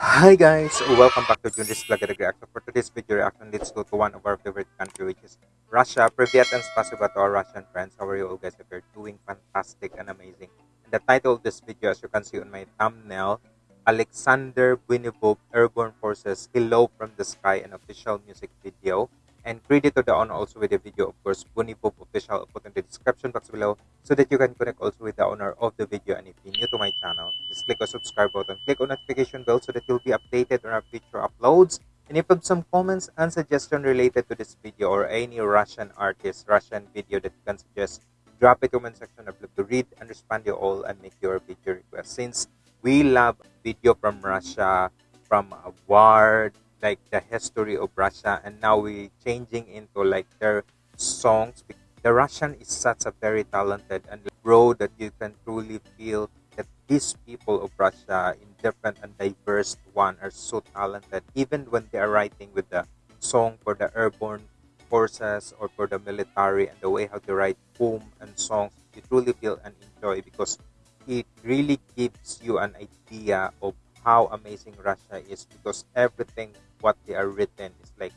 Hi guys, welcome back to Junris Vlog at Reaction. For today's video reaction, let's go to one of our favorite country which is Russia. Privyat and spasiba to our Russian friends. How are you all guys? If you're doing fantastic and amazing. And the title of this video, as you can see on my thumbnail, Alexander Buinivog Airborne Forces Hello from the Sky, an official music video. And credit to the owner also with the video, of course, Buinivog official. I'll put in the description box below so that you can connect also with the owner of the video. And if you're new to my channel, just click the subscribe button, click on notification bell so that you'll be updated on our future uploads. And if you have some comments and suggestion related to this video or any Russian artist, Russian video that you can suggest, drop it comment section. I'd love to read and respond to all and make your video request. Since we love video from Russia, from a war, like the history of Russia, and now we changing into like their songs. The Russian is such a very talented and bro that you can truly feel that these people of Russia in different and diverse one are so talented. Even when they are writing with the song for the airborne forces or for the military and the way how they write poem and songs, you truly feel and enjoy because it really gives you an idea of how amazing Russia is because everything what they are written is like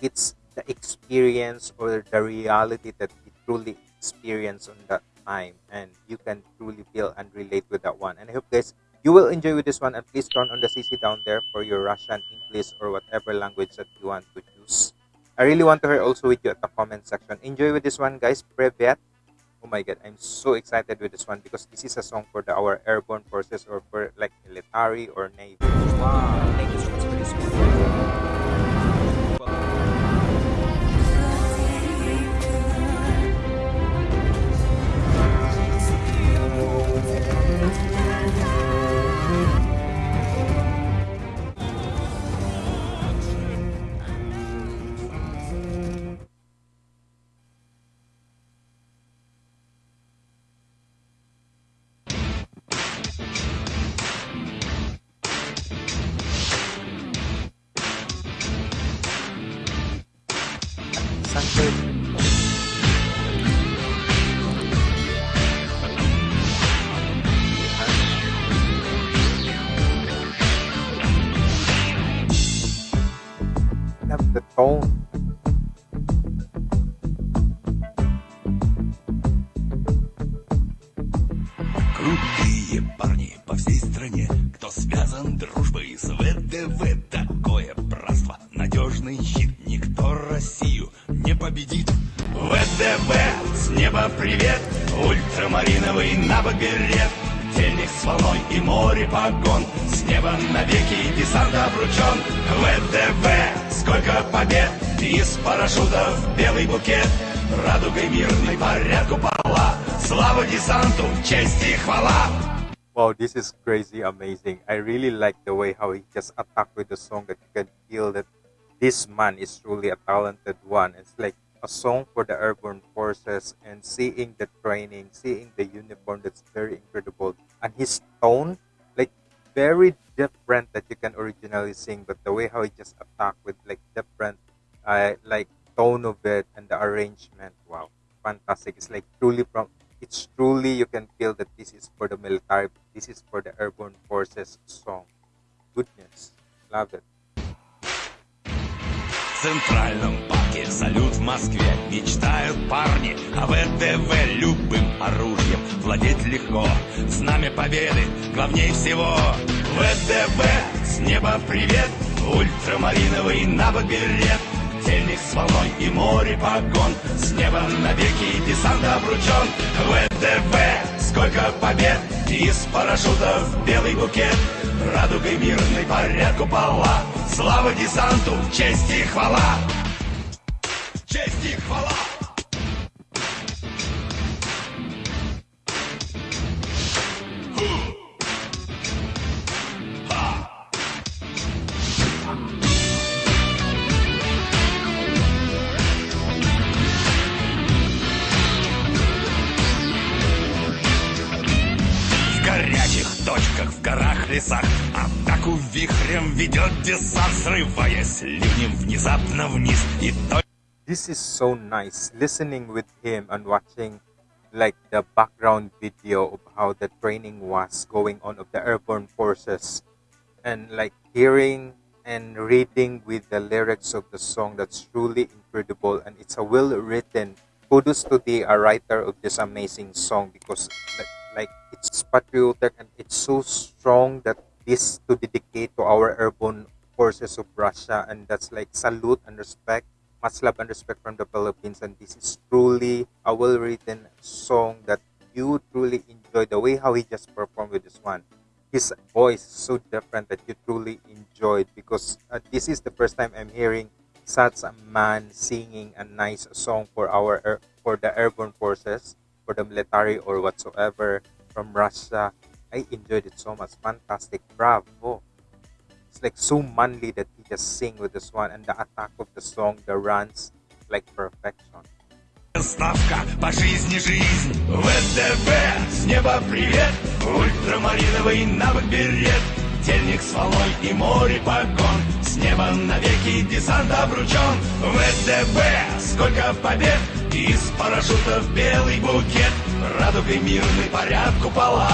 it's the experience or the reality that you truly experience on that time and you can truly feel and relate with that one. And i hope guys you will enjoy with this one. And please turn on the cc down there for your russian english or whatever language that you want to choose. I really want to hear also with you at the comment section. Enjoy with this one guys. Privyat oh my god i'm so excited with this one because this is a song for the, our airborne forces or for like military or navy. Wow Sunday. Love the tone. Крутые парни по всей стране, кто связан дружбой с ВДВ. Такое братство, надежный щит, никто Россию не победит. ВДВ, с неба привет, ультрамариновый набок берет. Тельник с волной и море погон, с неба навеки десант обручен. ВДВ, сколько побед, из парашютов белый букет. Радугой мирной порядку пола, слава десанту, честь и хвала. Wow, this is crazy amazing. I really like the way how he just attacked with the song that you can feel that this man is truly a talented one. It's like a song for the airborne forces and seeing the training, seeing the uniform that's very incredible. And his tone, like very different that you can originally sing, but the way how he just attacked with like different uh, like tone of it and the arrangement, wow, fantastic. It's like truly from it's truly you can feel that this is for the military, this is for the airborne forces song. Goodness, love it. В Центральном парке салют в Москве. Мечтают парни о ВДВ Любым оружием. Владеть легко Знамя победы главней всего. ВДВ с неба привет. Ультрамариновый набок берет Тельник с волной и море погон. С неба навеки десант обручен. ВДВ, сколько побед. Из парашютов белый букет. Радугой мирной порядку пола Слава десанту, честь и хвала. Честь и хвала горах, лесах Атаку вихрем ведет десант Срываясь ливнем внезапно вниз И только This is so nice listening with him and watching like the background video of how the training was going on of the airborne forces and like hearing and reading with the lyrics of the song that's truly incredible and it's a well written kudos to the uh, writer of this amazing song because like, like it's patriotic and it's so strong that this to dedicate to our airborne forces of Russia and that's like salute and respect much love and respect from the Philippines. And this is truly a well written song that you truly enjoy the way how he just performed with this one. His voice is so different that you truly enjoyed because uh, this is the first time I'm hearing such a man singing a nice song for our for the airborne forces, for the military or whatsoever from Russia. I enjoyed it so much. Fantastic. Bravo. It's like so manly that he just sing with this one and the attack of the song, the runs, like perfection. Ставка по жизни жизнь ВДВ С неба привет Ультрамариновый навык берет Тельник с волной и море погон С неба навеки десант обручен ВДВ Сколько побед Из парашютов белый букет Радугой мирный порядку пола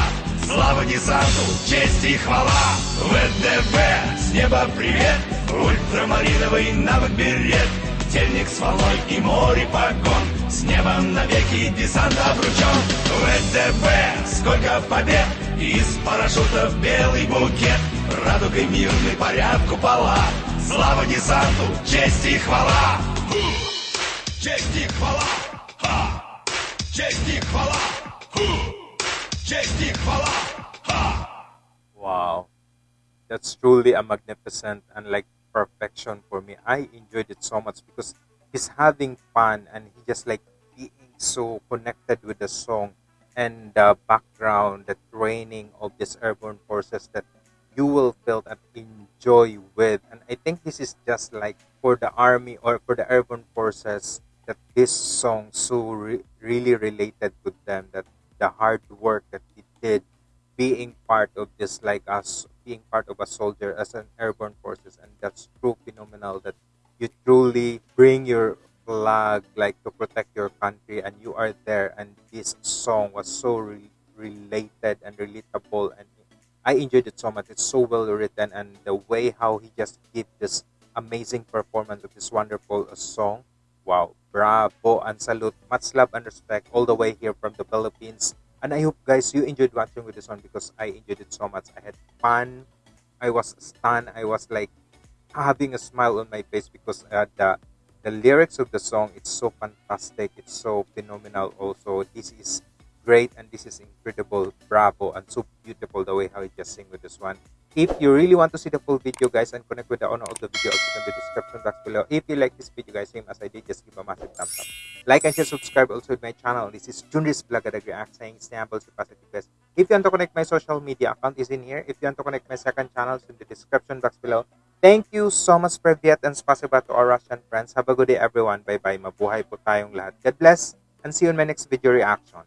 Слава десанту, честь и хвала. ВДВ С неба привет. Ультрамариновый навык берет. Тельник с волной и море погон С неба навеки десант обручен. ВДВ, сколько побед. Из парашютов белый букет. Радугой мирный порядку пола Слава десанту, честь и хвала. Честь и хвала Jeito de falar. Huh. Jeito. Ha. Wow. That's truly a magnificent and like perfection for me. I enjoyed it so much because he's having fun and he just like being so connected with the song and the background, the training of these airborne forces that you will feel and enjoy with. And I think this is just like for the army or for the airborne forces that this song so re- really related with them that the hard work that he did being part of this like us being part of a soldier as an airborne forces and that's true phenomenal that you truly bring your flag like to protect your country and you are there and this song was so re- related and relatable and i enjoyed it so much. It's so well written and the way how he just did this amazing performance of this wonderful uh, song wow bravo and salute much love and respect all the way here from the philippines and I hope guys you enjoyed watching with this one because I enjoyed it so much. I had fun. I was stunned. I was like having a smile on my face because uh, the the lyrics of the song it's so fantastic. It's so phenomenal. Also, this is great and this is incredible. Bravo and so beautiful the way how you just sing with this one. If you really want to see the full video guys and connect with the owner of the video, I'll in the description box below. If you like this video guys, same as I did, just give a massive thumbs up. Like and share, subscribe also to my channel. This is Junris Vlog at React saying stay humble, stay positive guys. If you want to connect my social media account is in here. If you want to connect my second channel, it's in the description box below. Thank you so much Privyet and spasiba to our Russian friends. Have a good day everyone. Bye-bye. Mabuhay po tayong lahat. God bless and see you in my next video reaction.